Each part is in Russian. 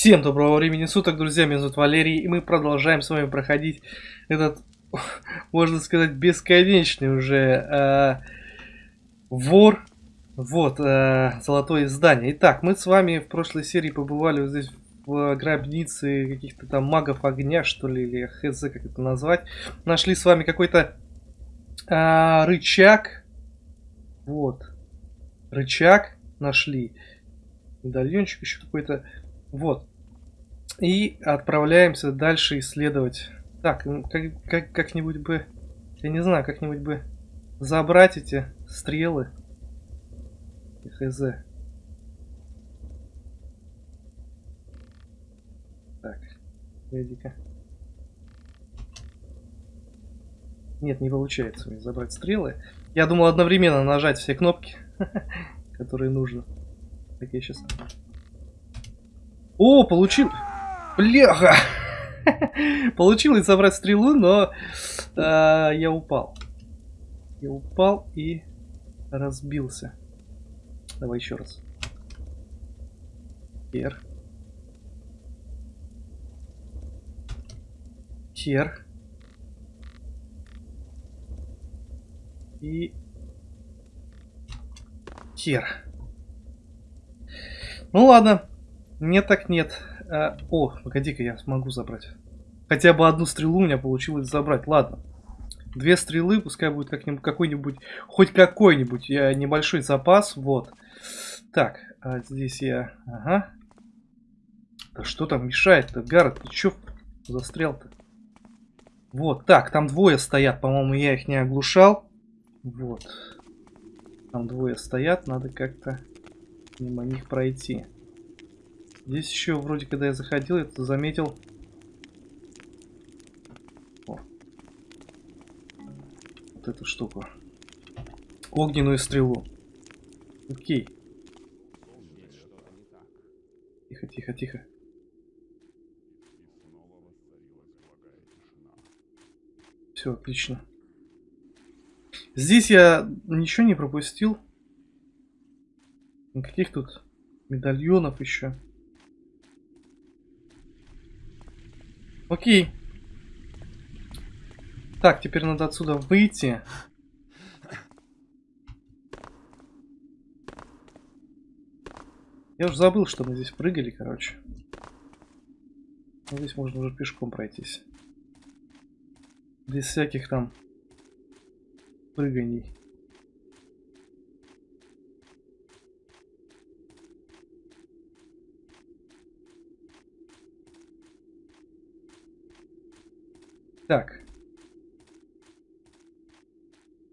Всем доброго времени суток, друзья, меня зовут Валерий, и мы продолжаем с вами проходить этот, можно сказать, бесконечный уже э, вор, вот, э, золотое здание. Итак, мы с вами в прошлой серии побывали вот здесь в гробнице каких-то там магов огня, что ли, или хз, как это назвать. Нашли с вами какой-то э, рычаг, вот, рычаг нашли, медальончик еще какой-то вот. И отправляемся дальше исследовать. Так, как, как, как-нибудь бы, я не знаю, как-нибудь бы забрать эти стрелы. Хз. Так, погоди-ка. Нет, не получается мне забрать стрелы. Я думал одновременно нажать все кнопки, которые нужно. Так, я сейчас... О, получил... Бляха! Получилось забрать стрелу, но э, я упал. Я упал и разбился. Давай еще раз. Хер. Хер. И... Хер. Ну ладно. Нет так нет. А, о, погоди-ка, я смогу забрать. Хотя бы одну стрелу у меня получилось забрать. Ладно. Две стрелы, пускай будет как-нибудь какой-нибудь, хоть какой-нибудь я небольшой запас. Вот. Так, а здесь я... Ага. Да что там мешает-то? Гаррет, ты чё застрял-то? Вот, так, там двое стоят, по-моему, я их не оглушал. Вот. Там двое стоят, надо как-то мимо них пройти. Здесь еще вроде, когда я заходил, я заметил. О. Вот эту штуку. Огненную стрелу. Окей. Тихо, тихо, тихо. Все, отлично. Здесь я ничего не пропустил. Никаких тут медальонов еще. Окей. Так, теперь надо отсюда выйти. Я уже забыл, что мы здесь прыгали, короче. Здесь можно уже пешком пройтись. Без всяких там прыганий. Так.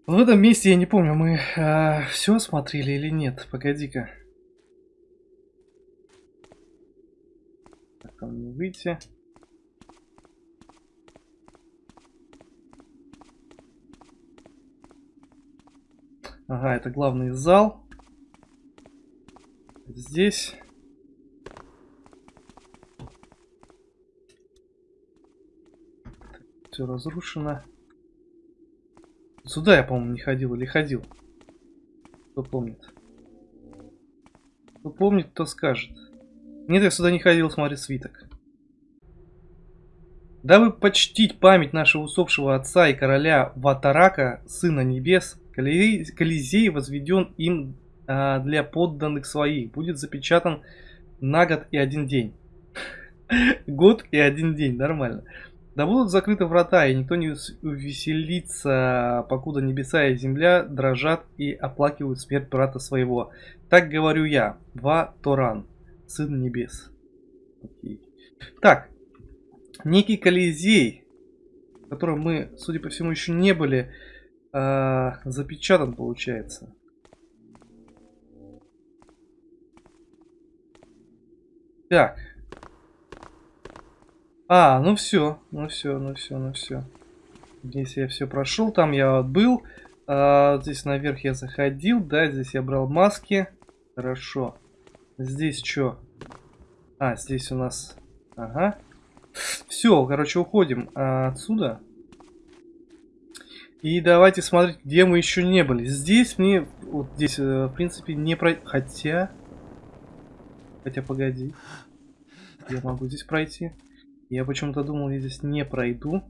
В этом месте, я не помню, мы э, все смотрели или нет. Погоди-ка. Там не выйти. Ага, это главный зал. Здесь все разрушено. Сюда я, по-моему, не ходил или ходил. Кто помнит? Кто помнит, кто скажет. Нет, я сюда не ходил, смотри, свиток. Дабы почтить память нашего усопшего отца и короля Ватарака, сына небес, Колизей возведен им а, для подданных своих. Будет запечатан на год и один день. Год и один день, нормально. Да будут закрыты врата, и никто не увеселится, покуда небеса и земля дрожат и оплакивают смерть брата своего. Так говорю я, Ва Торан, сын небес. Окей. Так, некий Колизей, в котором мы, судя по всему, еще не были, э, запечатан, получается. Так, а, ну все, ну все, ну все, ну все. Здесь я все прошел, там я был. А, здесь наверх я заходил, да, здесь я брал маски. Хорошо. Здесь что? А, здесь у нас... Ага. Все, короче, уходим а, отсюда. И давайте смотреть, где мы еще не были. Здесь мне, вот здесь, э, в принципе, не про... Хотя... Хотя, погоди. Я могу здесь пройти. Я почему-то думал, я здесь не пройду.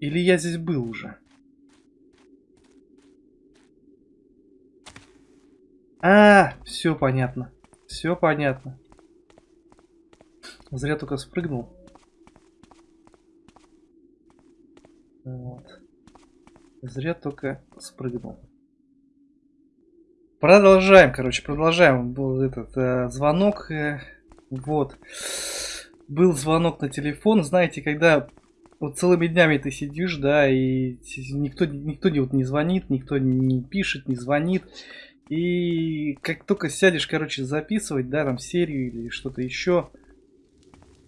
Или я здесь был уже? А, все понятно. Все понятно. Зря только спрыгнул. Вот. Зря только спрыгнул. Продолжаем, короче, продолжаем. Был этот э, звонок. Э, вот. Был звонок на телефон. Знаете, когда вот целыми днями ты сидишь, да, и никто, никто не, вот, не звонит, никто не пишет, не звонит. И как только сядешь, короче, записывать, да, там серию или что-то еще,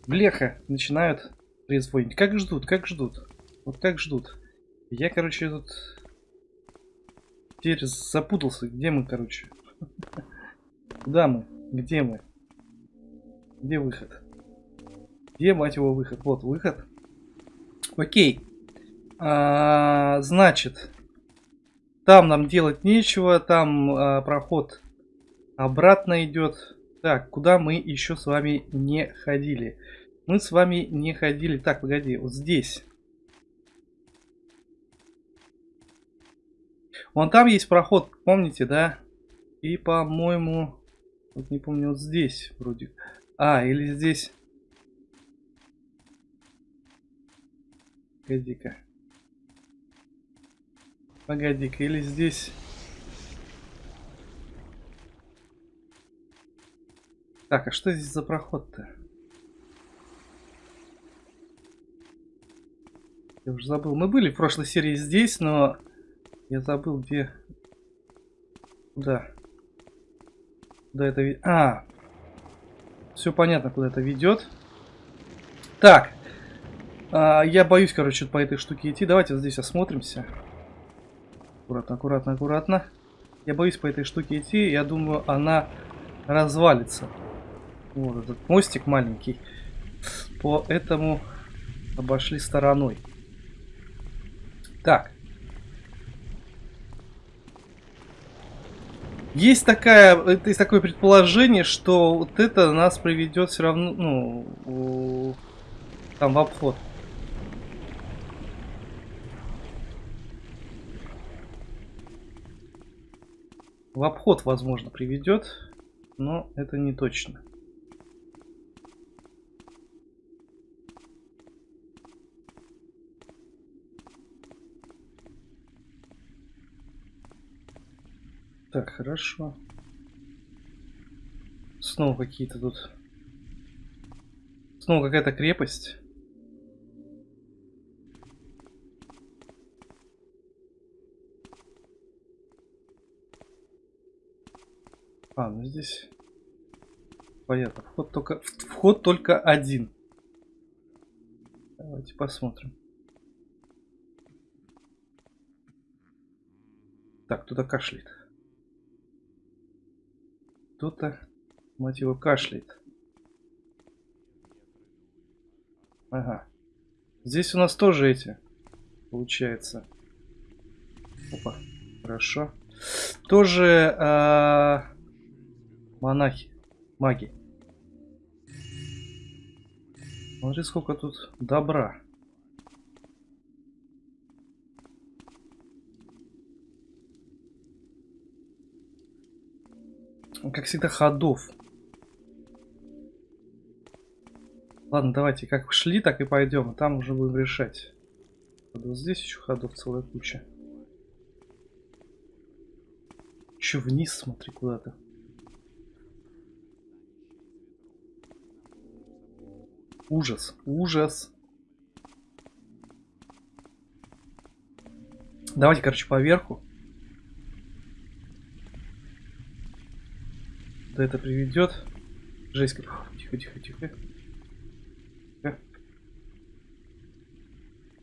бляха, начинают трезвонить. Как ждут, как ждут. Вот как ждут. Я, короче, тут теперь запутался. Где мы, короче? Куда мы? Где мы? Где выход? Где, мать его, выход? Вот, выход. Окей. А, значит, там нам делать нечего, там а, проход обратно идет. Так, куда мы еще с вами не ходили? Мы с вами не ходили. Так, погоди, вот здесь. Вон там есть проход, помните, да? И, по-моему, вот не помню, вот здесь вроде. А, или здесь. Погоди-ка. Погоди-ка, или здесь... Так, а что здесь за проход-то? Я уже забыл. Мы были в прошлой серии здесь, но я забыл, где... Куда? Куда это... А! Все понятно, куда это ведет. Так. А, я боюсь, короче, по этой штуке идти. Давайте вот здесь осмотримся. Аккуратно, аккуратно, аккуратно. Я боюсь по этой штуке идти. Я думаю, она развалится. Вот этот мостик маленький. Поэтому обошли стороной. Так. Есть такая, есть такое предположение, что вот это нас приведет все равно, ну, там в обход. В обход, возможно, приведет, но это не точно. Так, хорошо. Снова какие-то тут... Снова какая-то крепость. А, ну здесь понятно. Вход только, вход только один. Давайте посмотрим. Так, кто-то кашляет. Кто-то, мать его, кашляет. Ага. Здесь у нас тоже эти, получается. Опа, хорошо. Тоже а, Монахи. Маги. Смотри, сколько тут добра. Как всегда, ходов. Ладно, давайте как шли, так и пойдем. Там уже будем решать. Вот здесь еще ходов целая куча. Еще вниз смотри куда-то. Ужас, ужас. Давайте, короче, поверху. Да это приведет. Жесть. Тихо, тихо, тихо.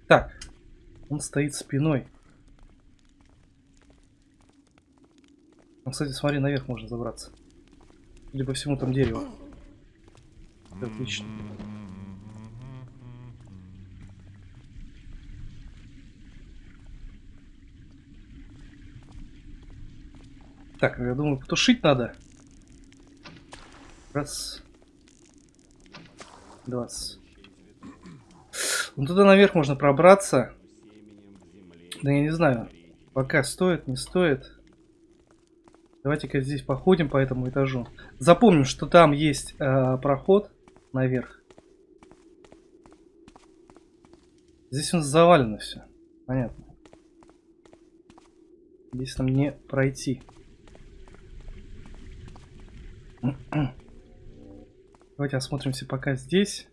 Так. Он стоит спиной. Ну, кстати, смотри, наверх можно забраться. Или по всему там дерево. Отлично. Так, я думаю, потушить надо. Раз. 20. Ну туда наверх можно пробраться. Да я не знаю. Пока стоит, не стоит. Давайте-ка здесь походим по этому этажу. Запомним, что там есть э, проход наверх. Здесь у нас завалено все. Понятно. Здесь нам не пройти. Давайте осмотримся пока здесь.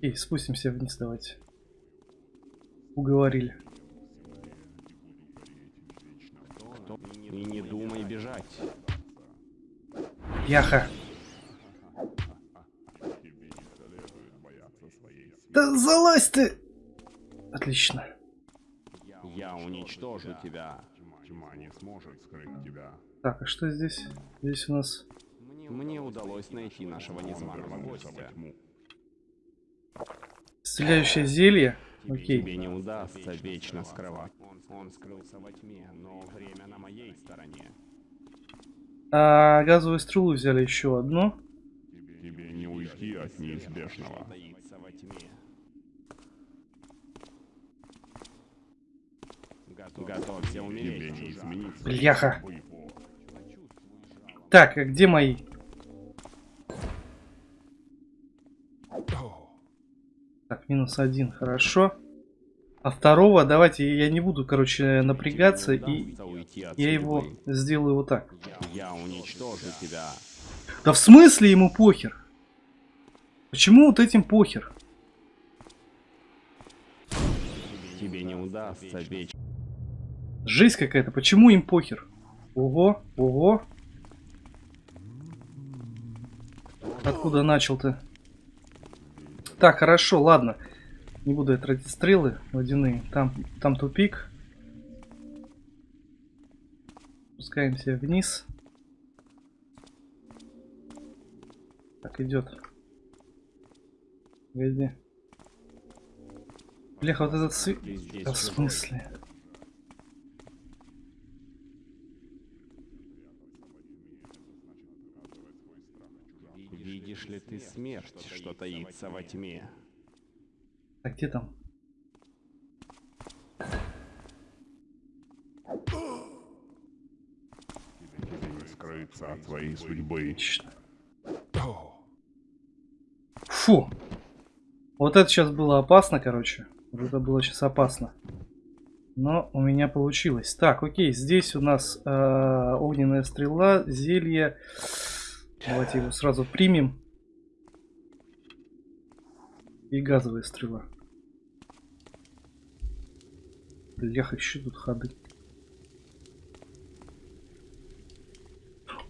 И спустимся вниз, давайте. Уговорили. И не думай бежать. Яха. Да залазь ты! Отлично. Я уничтожу тебя. Тьма не сможет скрыть тебя. Так, а что здесь? Здесь у нас... Мне удалось найти нашего незваного гостя. тьму. Стреляющее зелье. Окей. Тебе не удастся вечно скрывать. Он, он скрылся во тьме, но время на моей стороне. А газовую стрелу взяли еще одну. Тебе не уйти от неизбежного. Готовься умереть. Бляха. Так, а где мои? Так, минус один, хорошо. А второго, давайте, я не буду, короче, напрягаться, и я его сделаю вот так. Я уничтожу тебя. Да в смысле ему похер? Почему вот этим похер? Тебе не удастся вечно. Жесть какая-то, почему им похер? Ого, ого. Откуда начал-то? Так, хорошо, ладно. Не буду я тратить стрелы водяные. Там, там тупик. Спускаемся вниз. Так, идет. Погоди. Бляха, вот этот свет... Да в смысле? Видишь ли ты смерть, что таится во тьме? А где там? Тебе не скрыться от твоей судьбы. Фу. Вот это сейчас было опасно, короче. Вот это было сейчас опасно. Но у меня получилось. Так, окей, здесь у нас э, огненная стрела, зелье. Давайте его сразу примем. И газовая стрела. Бляха, еще тут ходы.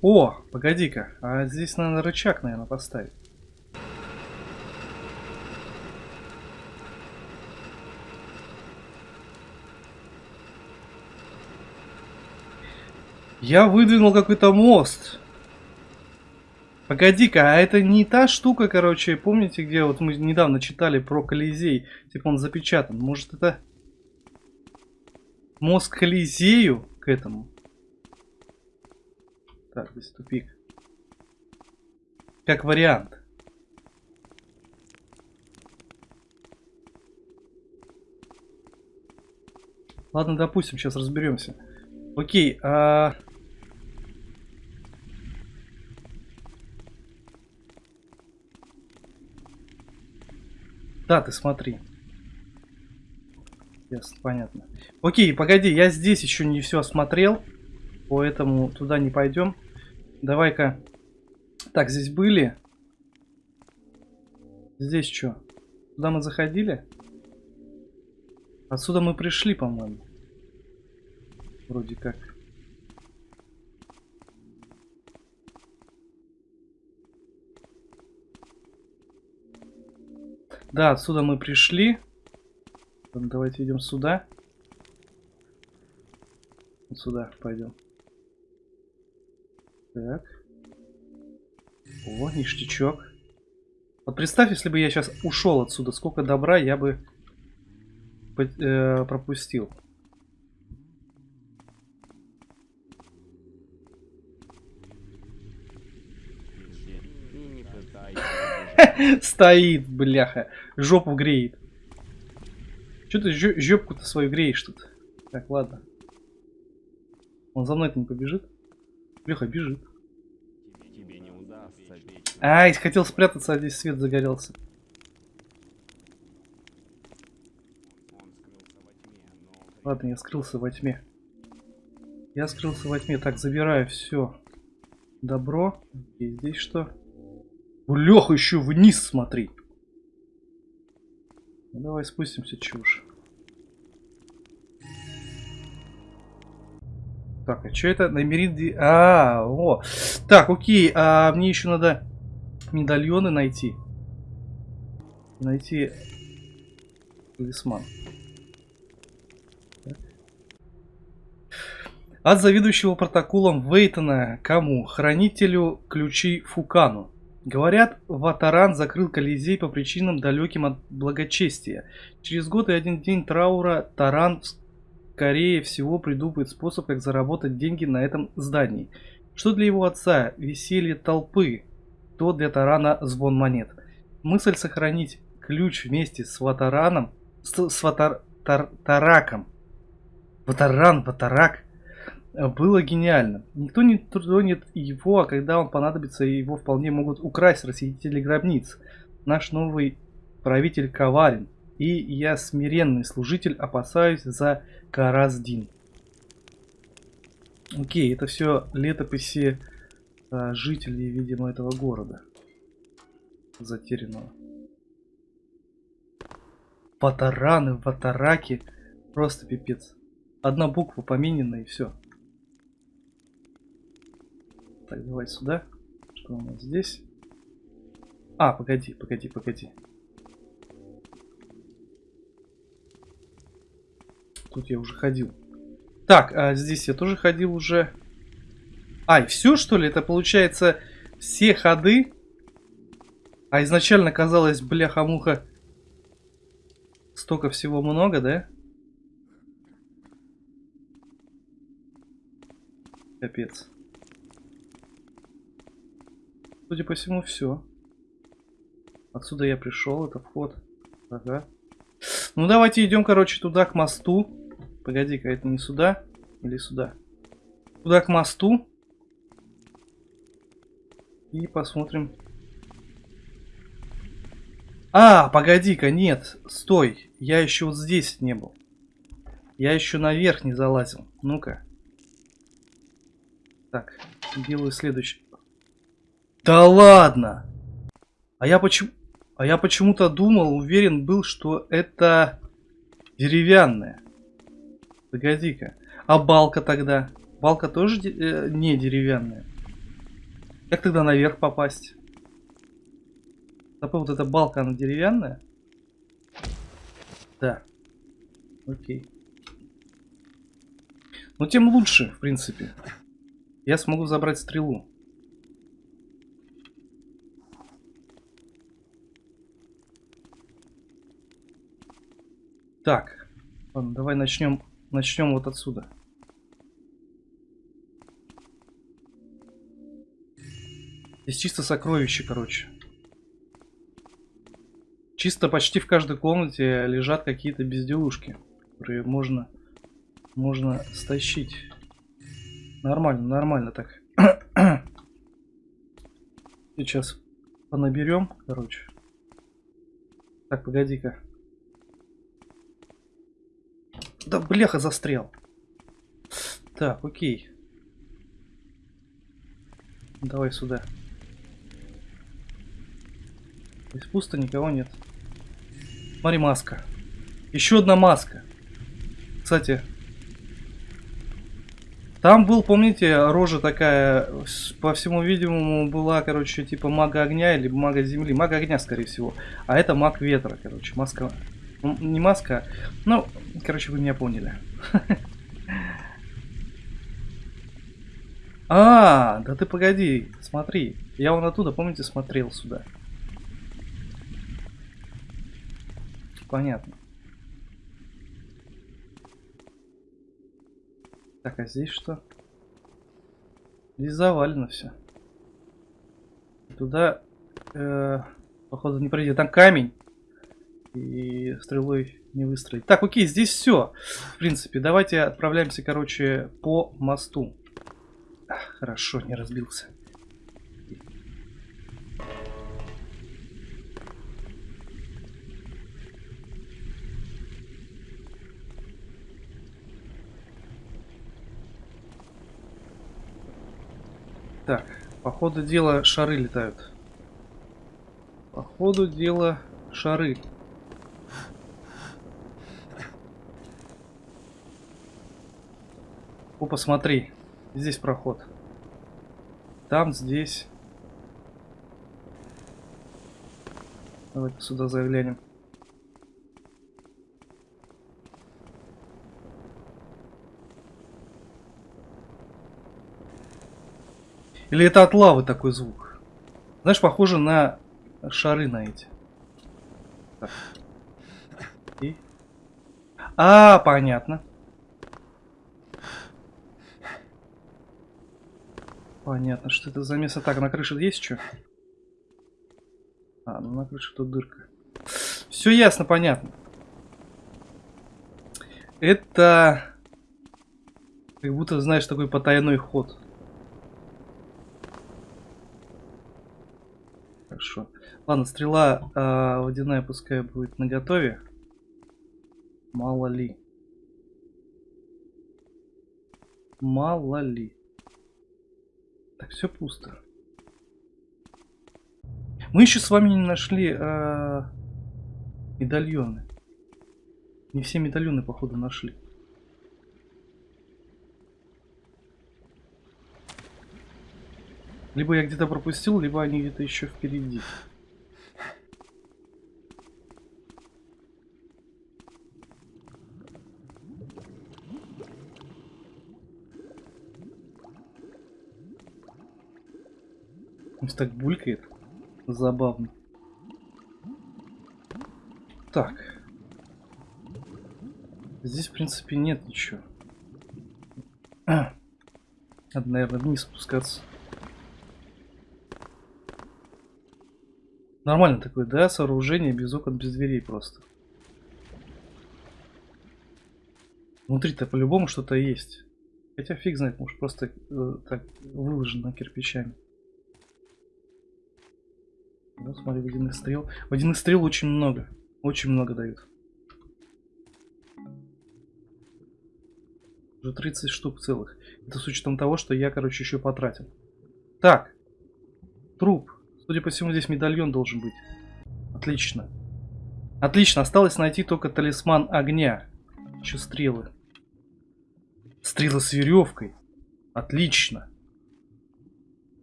О, погоди-ка. А здесь надо рычаг, наверное, поставить. Я выдвинул какой-то мост. Погоди-ка, а это не та штука, короче, помните, где вот мы недавно читали про Колизей? Типа он запечатан. Может это к Колизею к этому? Так, здесь тупик. Как вариант. Ладно, допустим, сейчас разберемся. Окей, а... Да, ты смотри. Ясно, понятно. Окей, погоди, я здесь еще не все осмотрел. Поэтому туда не пойдем. Давай-ка. Так, здесь были. Здесь что? Туда мы заходили? Отсюда мы пришли, по-моему. Вроде как. Да, отсюда мы пришли. Давайте идем сюда. Вот сюда пойдем. Так. О, ништячок. Вот представь, если бы я сейчас ушел отсюда, сколько добра я бы э, пропустил. И не пытайся Стоит, бляха. Жопу греет. Че ты жопку-то свою греешь тут? Так, ладно. Он за мной-то не побежит? Бляха, бежит. Ай, хотел спрятаться, а здесь свет загорелся. Ладно, я скрылся во тьме. Я скрылся во тьме. Так, забираю все. Добро. И здесь что? Леха, еще вниз смотри. Ну, давай спустимся, чушь. Так, а что это? Намерин... А, о. Так, окей. А мне еще надо медальоны найти. Найти талисман. От заведующего протоколом Вейтона кому? Хранителю ключей Фукану. Говорят, Ватаран закрыл Колизей по причинам далеким от благочестия. Через год и один день траура Таран скорее всего придумает способ, как заработать деньги на этом здании. Что для его отца веселье толпы, то для Тарана звон монет. Мысль сохранить ключ вместе с Ватараном, с, с Ватар, Тар- Тараком. Ватаран, Ватарак было гениально. Никто не тронет его, а когда он понадобится, его вполне могут украсть расхитители гробниц. Наш новый правитель коварен, и я смиренный служитель опасаюсь за Караздин. Окей, это все летописи а, жителей, видимо, этого города. Затерянного. Ватараны, ватараки. Просто пипец. Одна буква поменена и все. Так, давай сюда. Что у нас здесь? А, погоди, погоди, погоди. Тут я уже ходил. Так, а здесь я тоже ходил уже. Ай, все что ли? Это получается все ходы? А изначально казалось, бляха-муха, столько всего много, да? Капец. Судя по всему, все. Отсюда я пришел, это вход. Ага. Ну давайте идем, короче, туда, к мосту. Погоди-ка, это не сюда? Или сюда? Туда, к мосту. И посмотрим. А, погоди-ка, нет, стой. Я еще вот здесь не был. Я еще наверх не залазил. Ну-ка. Так, делаю следующий. Да ладно! А я почему... А я почему-то думал, уверен был, что это деревянная. Погоди-ка. А балка тогда? Балка тоже де- э, не деревянная. Как тогда наверх попасть? Запомни, вот эта балка, она деревянная? Да. Окей. Ну, тем лучше, в принципе. Я смогу забрать стрелу. Так, ладно, давай начнем, начнем вот отсюда. Здесь чисто сокровище, короче. Чисто почти в каждой комнате лежат какие-то безделушки, которые можно, можно стащить. Нормально, нормально так. Сейчас понаберем, короче. Так, погоди-ка. Да бляха застрял. Так, окей. Давай сюда. Здесь пусто, никого нет. Смотри, маска. Еще одна маска. Кстати, там был, помните, рожа такая, по всему видимому, была, короче, типа мага огня или мага земли. Мага огня, скорее всего. А это маг ветра, короче. Маска... Не маска, ну, короче, вы меня поняли. А, да ты погоди, смотри. Я вон оттуда, помните, смотрел сюда. Понятно. Так, а здесь что? Здесь завалено все. Туда... э, Походу не пройдет. Там камень. И стрелой не выстроить. Так, окей, здесь все. В принципе, давайте отправляемся, короче, по мосту. Хорошо, не разбился. Так, по ходу дела шары летают. По ходу дела шары. О, посмотри. Здесь проход. Там, здесь. Давайте сюда заглянем. Или это от лавы такой звук? Знаешь, похоже на шары на эти. Так. И... А, понятно. Понятно, что это за место. Так, на крыше есть что? А, ну на крыше тут дырка. Все ясно, понятно. Это... Как будто, знаешь, такой потайной ход. Хорошо. Ладно, стрела э, водяная пускай будет на готове. Мало ли. Мало ли. Так, все пусто. Мы еще с вами не нашли э, медальоны. Не все медальоны, походу, нашли. Либо я где-то пропустил, либо они где-то еще впереди. Он так булькает. Забавно. Так. Здесь, в принципе, нет ничего. Надо, наверное, вниз спускаться. Нормально такое, да, сооружение без окон, без дверей просто. Внутри-то по-любому что-то есть. Хотя фиг знает, может просто э, так выложено кирпичами. Ну, смотри, водяных стрел. Водяных стрел очень много. Очень много дают. Уже 30 штук целых. Это с учетом того, что я, короче, еще потратил. Так. Труп. Судя по всему, здесь медальон должен быть. Отлично. Отлично. Осталось найти только талисман огня. Еще стрелы. Стрелы с веревкой. Отлично.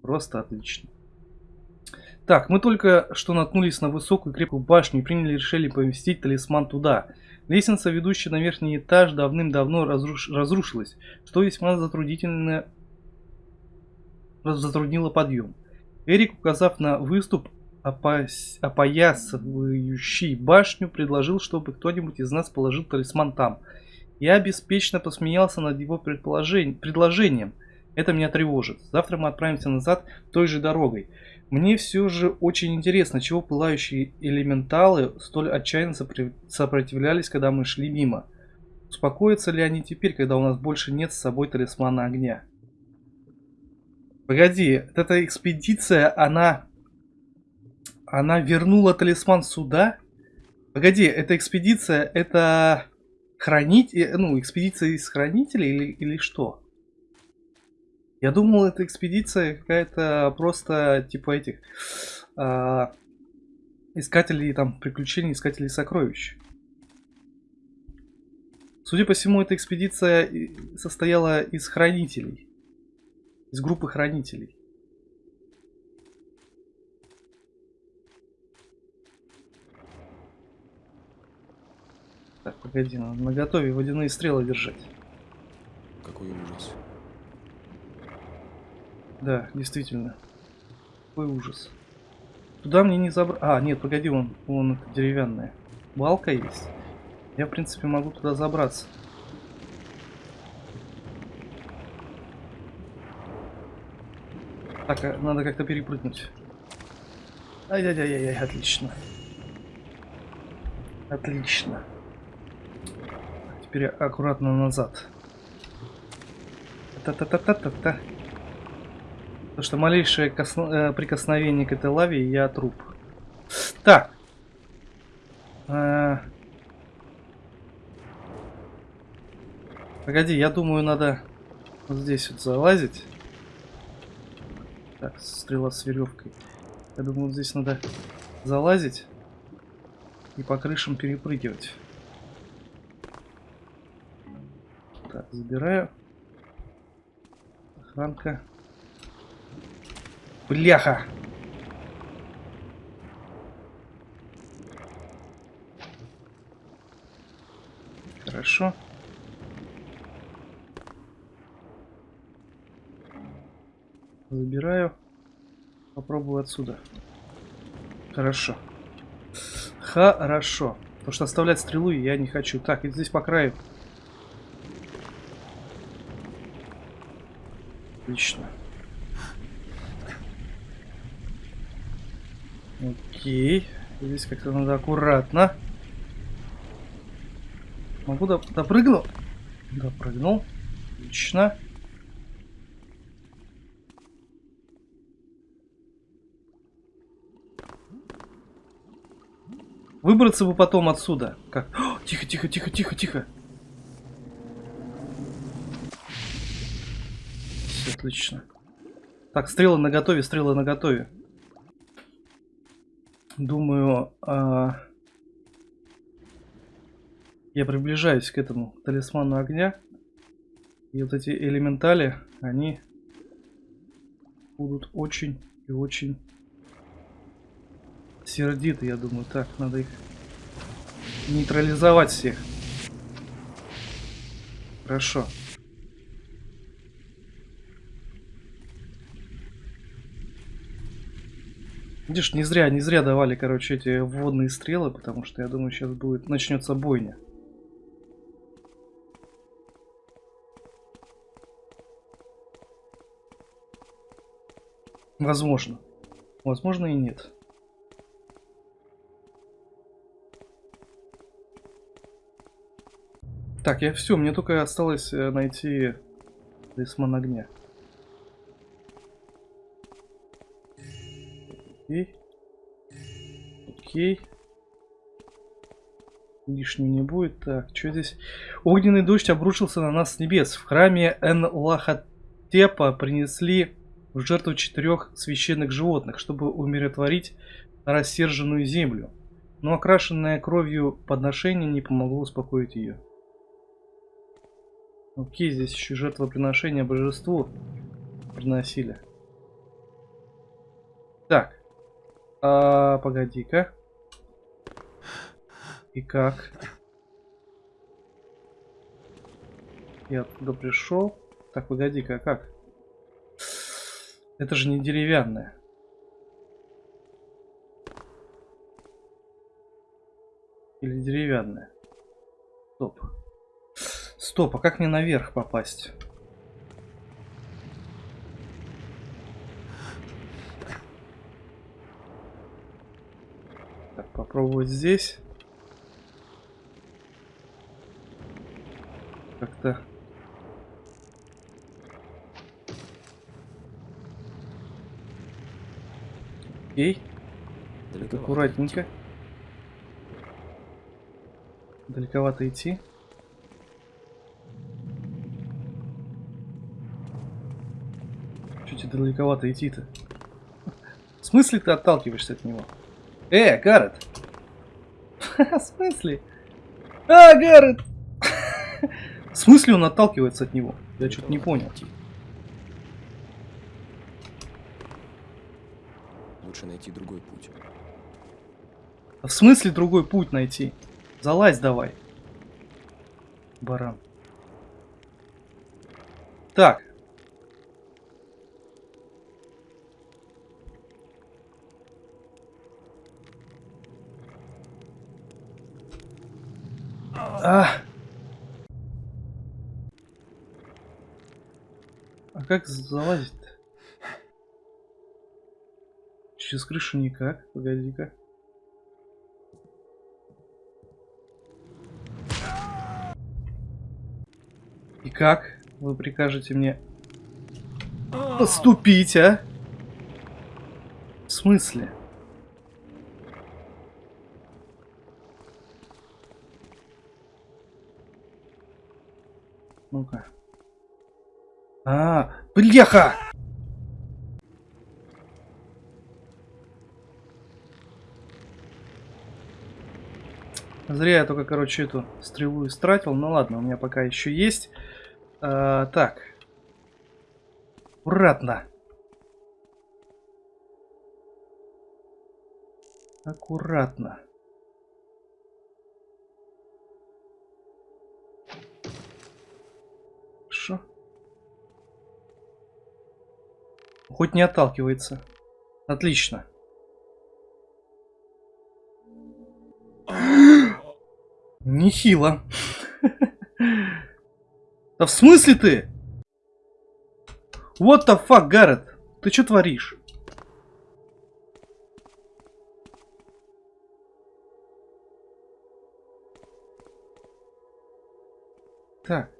Просто отлично. Так, мы только что наткнулись на высокую крепкую башню и приняли решение поместить талисман туда. Лестница, ведущая на верхний этаж, давным-давно разруш... разрушилась, что весьма затруднительно затруднило подъем. Эрик, указав на выступ, опас... опоясывающий башню, предложил, чтобы кто-нибудь из нас положил талисман там. Я беспечно посмеялся над его предположень... предложением. Это меня тревожит. Завтра мы отправимся назад той же дорогой. Мне все же очень интересно, чего пылающие элементалы столь отчаянно сопротивлялись, когда мы шли мимо. Успокоятся ли они теперь, когда у нас больше нет с собой талисмана огня? Погоди, эта экспедиция, она... Она вернула талисман сюда? Погоди, эта экспедиция, это... Хранить... Э, ну, экспедиция из хранителей или, или что? Я думал, эта экспедиция какая-то просто типа этих э, искателей там приключений, искателей сокровищ. Судя по всему, эта экспедиция состояла из хранителей. Из группы хранителей. Так, погоди, надо на готове водяные стрелы держать. Какой ужас. Да, действительно. Какой ужас. Туда мне не забрать. А, нет, погоди, он, он деревянная. Балка есть. Я, в принципе, могу туда забраться. Так, а надо как-то перепрыгнуть. Ай-яй-яй-яй, отлично. Отлично. Теперь аккуратно назад. Та-та-та-та-та-та. Потому что малейшее косно- э, прикосновение к этой лаве, я труп. Так. Э, Погоди, я думаю, надо вот здесь вот залазить. Так, стрела с веревкой. Я думаю, вот здесь надо залазить и по крышам перепрыгивать. Так, забираю. Охранка. Бляха! Хорошо. Забираю. Попробую отсюда. Хорошо. Хорошо. Потому что оставлять стрелу я не хочу. Так, и здесь по краю. Отлично. Окей. Здесь как-то надо аккуратно. Могу доп допрыгну? Допрыгнул. Отлично. Выбраться бы потом отсюда. Как? Тихо, тихо, тихо, тихо, тихо. Все отлично. Так, стрелы на готове, стрелы на готове. Думаю, а... я приближаюсь к этому талисману огня. И вот эти элементали, они будут очень и очень сердиты, я думаю. Так, надо их нейтрализовать всех. Хорошо. Видишь, не зря, не зря давали, короче, эти водные стрелы, потому что я думаю, сейчас будет начнется бойня. Возможно. Возможно и нет. Так, я все, мне только осталось э, найти талисман огня. Окей. Окей. Лишнего не будет. Так, что здесь? Огненный дождь обрушился на нас с небес. В храме Энлахатепа принесли в жертву четырех священных животных, чтобы умиротворить рассерженную землю. Но окрашенное кровью подношение не помогло успокоить ее. Окей, здесь еще жертвоприношение божеству приносили. Так. А, погоди-ка. И как? Я оттуда пришел. Так, погоди-ка, а как? Это же не деревянное. Или деревянное? Стоп. Стоп, а как мне наверх попасть? Так, попробовать здесь. Как-то... Окей. Далековато Аккуратненько. Далековато идти. Чуть далековато идти-то. В смысле ты отталкиваешься от него? Э, Гаррет! В смысле? А, Гаррет! В смысле он отталкивается от него? Я что-то не понял. Лучше найти другой путь. А в смысле другой путь найти? Залазь давай. Баран. Так. А. А как залазить-то? Через крышу никак. Погоди-ка. И как вы прикажете мне поступить, а? В смысле? Ну-ка. А, бляха! Зря я только, короче, эту стрелу истратил. Ну ладно, у меня пока еще есть. А, так. Аккуратно. Аккуратно. Хоть не отталкивается. Отлично. Нехило. Да в смысле ты? What the fuck, Гаррет? Ты что творишь? Так.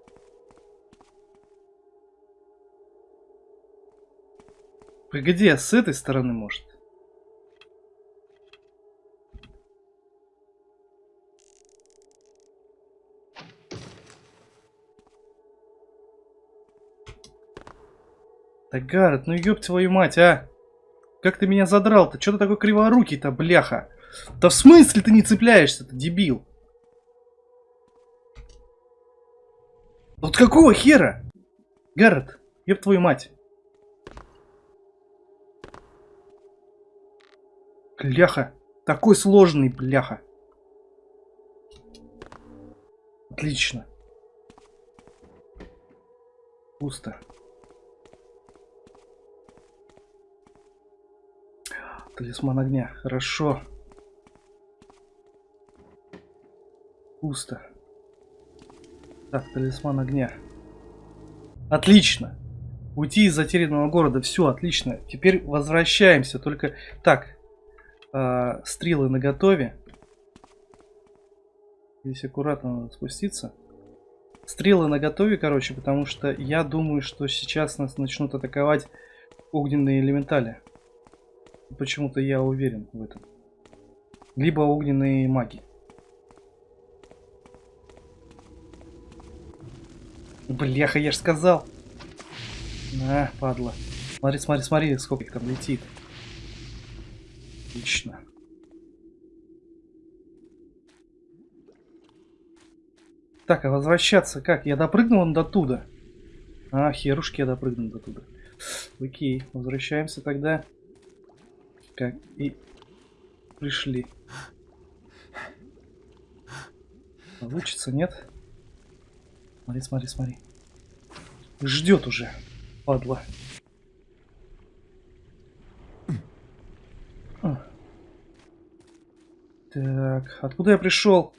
Погоди, а с этой стороны может? Да Гаррет, ну ёб твою мать, а! Как ты меня задрал-то? Чё ты такой криворукий-то, бляха? Да в смысле ты не цепляешься-то, дебил? Вот какого хера? Гаррет, ёб твою мать. Бляха. Такой сложный, бляха. Отлично. Пусто. Талисман огня. Хорошо. Пусто. Так, талисман огня. Отлично. Уйти из затерянного города. Все, отлично. Теперь возвращаемся. Только... Так. Э, стрелы наготове. Здесь аккуратно надо спуститься. Стрелы наготове, короче, потому что я думаю, что сейчас нас начнут атаковать огненные элементали. Почему-то я уверен в этом. Либо огненные маги. Бляха, я ж сказал. На, падла. Смотри, смотри, смотри, сколько их там летит. Отлично. Так, а возвращаться как? Я допрыгнул до туда. А, херушки я допрыгнул до туда. Окей, возвращаемся тогда как и пришли. Получится, нет? Смотри, смотри, смотри. Ждет уже, падла. Так, откуда я пришел?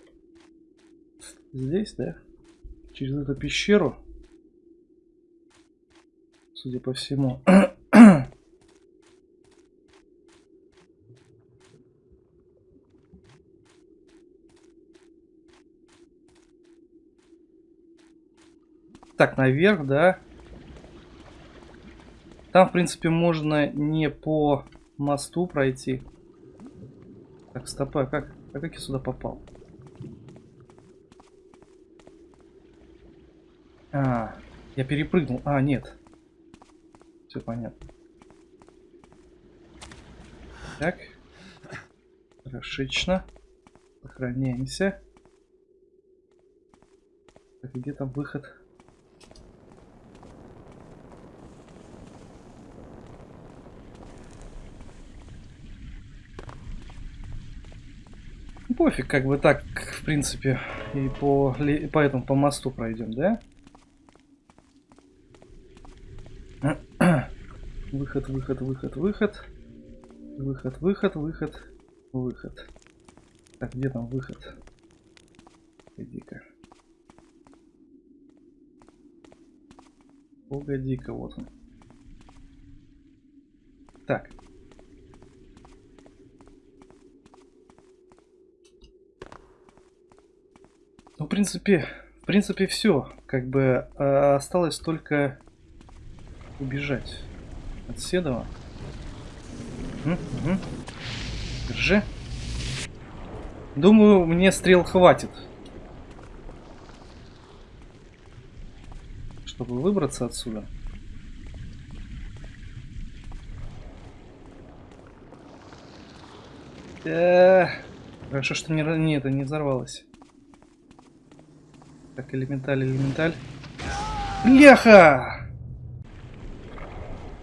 Здесь, да? Через эту пещеру. Судя по всему. Так, наверх, да. Там, в принципе, можно не по мосту пройти. Так, стопа, а как, а как я сюда попал? А, я перепрыгнул. А, нет. Все понятно. Так. Хорошечно. Сохраняемся. Так, где там выход? Пофиг, как бы так, в принципе, и по, по этому, по мосту пройдем, да? Выход, выход, выход, выход. Выход, выход, выход, выход. Так, где там выход? Погоди-ка. Погоди-ка, вот он. Так. Ну, в принципе, в принципе, все. Как бы а, осталось только убежать от Седова. Угу, угу. Держи. Думаю, мне стрел хватит. Чтобы выбраться отсюда. Э, Хорошо, что не, не, это не взорвалось. Так, элементаль, элементаль. Бляха!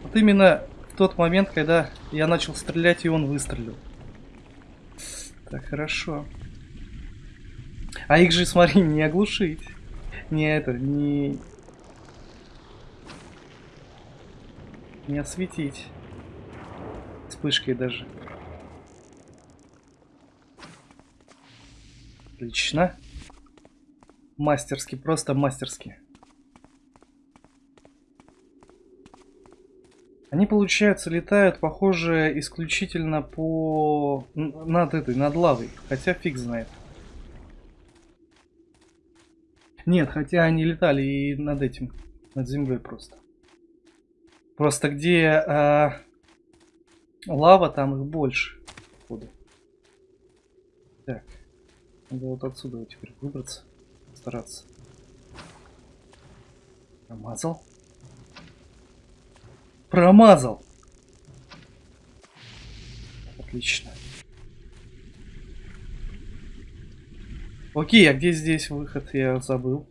Вот именно в тот момент, когда я начал стрелять, и он выстрелил. Так, хорошо. А их же, смотри, не оглушить. Не это, не... Не осветить. Вспышкой даже. Отлично. Мастерски, просто мастерски. Они, получается, летают, похоже, исключительно по... над этой, над лавой. Хотя фиг знает. Нет, хотя они летали и над этим, над землей просто. Просто где а, лава, там их больше. Так. Надо вот отсюда теперь выбраться. Стараться. Промазал. Промазал. Отлично. Окей, а где здесь выход? Я забыл.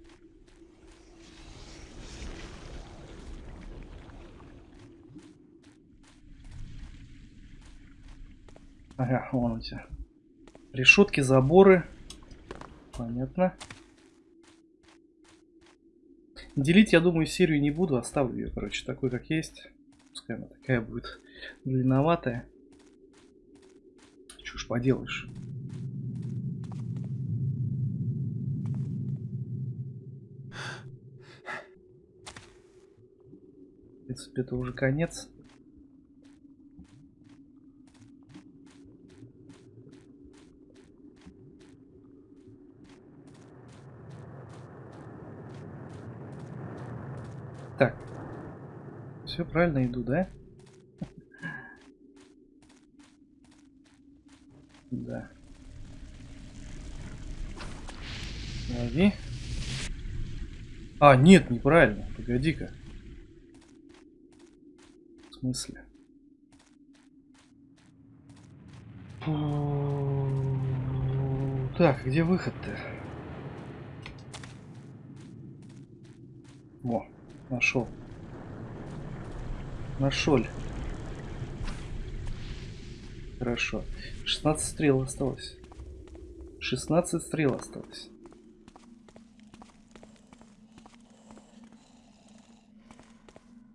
Ага, вон у тебя. Решетки, заборы. Понятно. Делить, я думаю, серию не буду. Оставлю ее, короче, такой, как есть. Пускай она такая будет длинноватая. Чушь поделаешь. В принципе, это уже конец. Так. Все правильно иду, да? Да. Лови. А, нет, неправильно. Погоди-ка. В смысле? Так, где выход-то? Во, нашел. Нашел. Хорошо. 16 стрел осталось. 16 стрел осталось.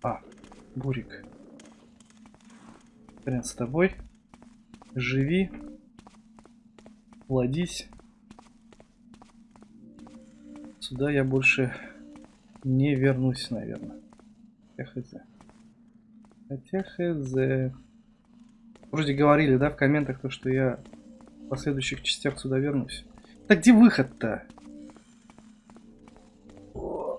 А, Бурик. Хрен с тобой. Живи. Плодись. Сюда я больше не вернусь, наверное. Хотя хз. Хотя хз. Вроде говорили, да, в комментах, то, что я в последующих частях сюда вернусь. Так где выход-то? О.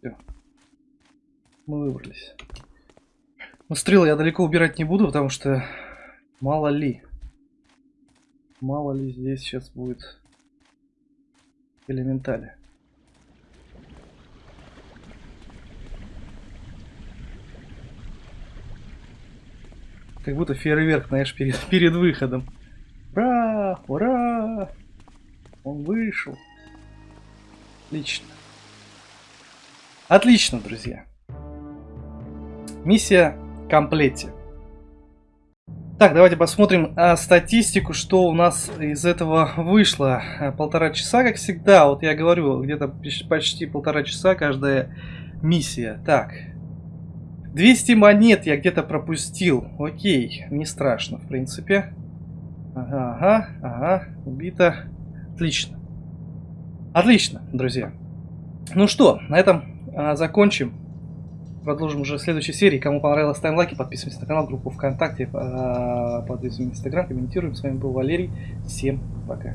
Всё. Мы выбрались. Стрелы я далеко убирать не буду, потому что мало ли. Мало ли здесь сейчас будет элементали. Как будто фейерверк, знаешь, перед, перед выходом. Ура! Ура! Он вышел. Отлично. Отлично, друзья. Миссия комплете. Так, давайте посмотрим а, статистику, что у нас из этого вышло. А, Полтора часа, как всегда. Вот я говорю, где-то почти полтора часа каждая миссия. Так. 200 монет я где-то пропустил. Окей, не страшно, в принципе. Ага, ага, ага, убито. Отлично. Отлично, друзья. Ну что, на этом а, закончим. Продолжим уже в следующей серии. Кому понравилось, ставим лайки, подписываемся на канал, группу ВКонтакте, а, подписываемся в Инстаграм, комментируем. С вами был Валерий. Всем пока.